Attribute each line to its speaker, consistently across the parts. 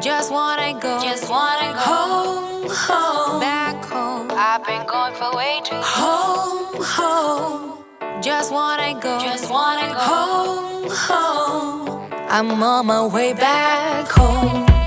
Speaker 1: just wanna go Just wanna go.
Speaker 2: home, home,
Speaker 1: back home.
Speaker 2: I've been gone for way too long.
Speaker 1: Home, home, just wanna go,
Speaker 2: Just wanna go
Speaker 1: home, home. I'm on my way back home.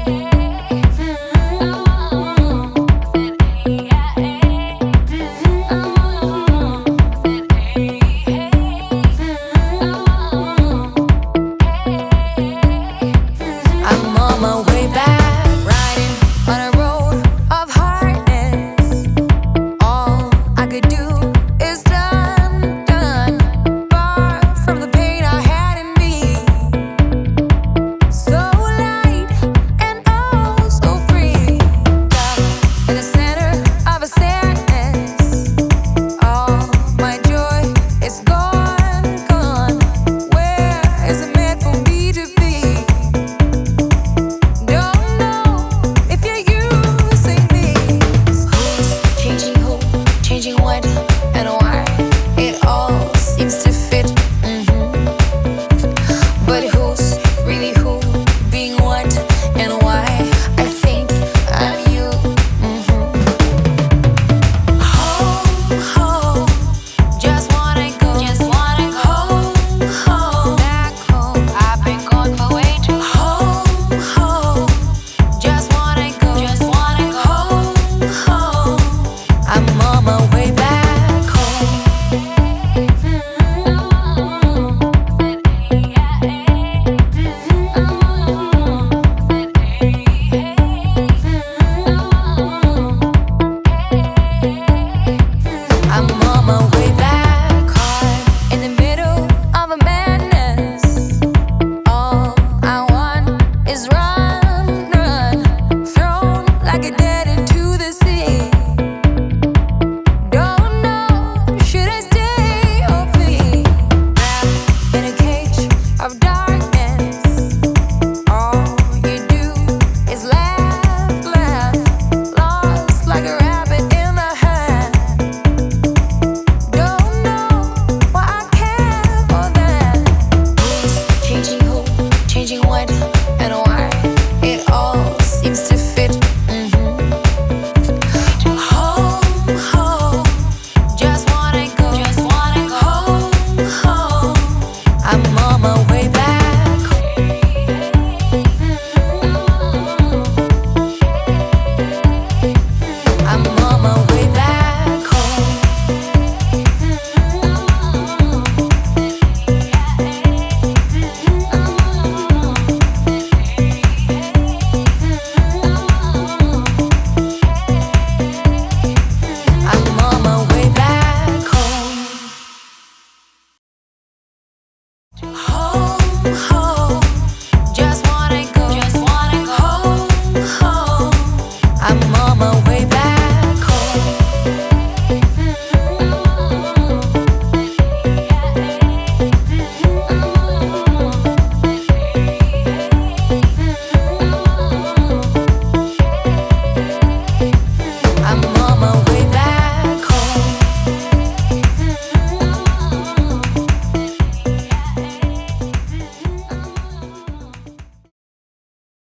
Speaker 1: 好。